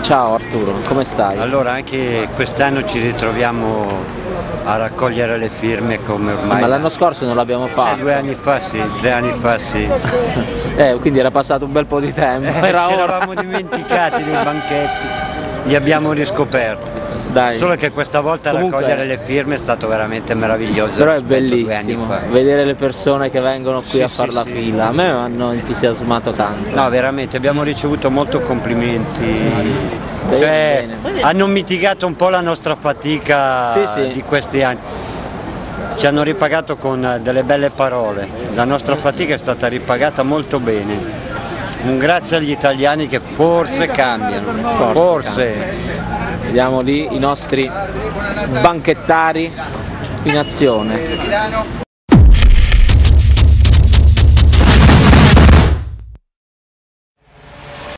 Ciao Arturo, come stai? Allora anche quest'anno ci ritroviamo a raccogliere le firme come ormai... Ma l'anno scorso non l'abbiamo Eh, fatto. due anni fa sì, tre anni fa sì. Eh, quindi era passato un bel po' di tempo. Eh, Era ci ora. eravamo dimenticati dei banchetti, li abbiamo riscoperti. Dai. Solo che questa volta Comunque- raccogliere le firme è stato veramente meraviglioso. Però è bellissimo vedere le persone che vengono qui Sì, a far sì, la sì. fila. A me hanno entusiasmato tanto. No, veramente, abbiamo ricevuto molto complimenti. Bene, Cioè, bene. hanno mitigato un po' la nostra fatica Sì, sì. di questi anni. Ci hanno ripagato con delle belle parole. La nostra fatica è stata ripagata molto bene. Un grazie agli italiani che forse cambiano. Forse Forse. Vediamo lì i nostri banchettari in azione.